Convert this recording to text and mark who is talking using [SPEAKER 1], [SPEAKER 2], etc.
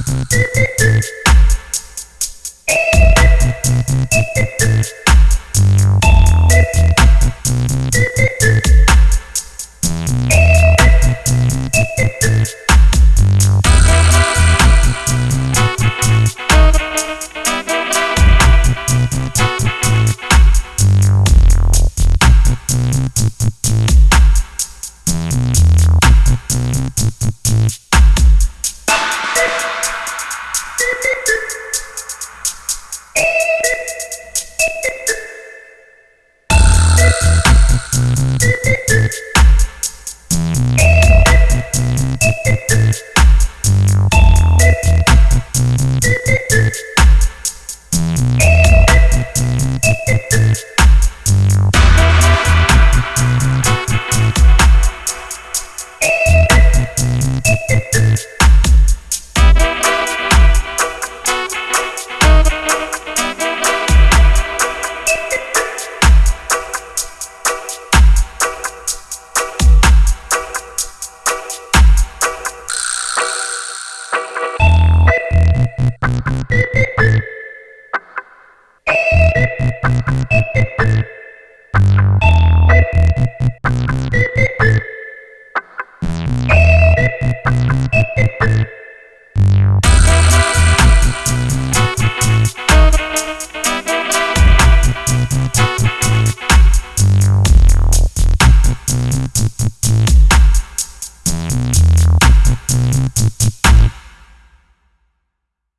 [SPEAKER 1] Thank you. you Thank you.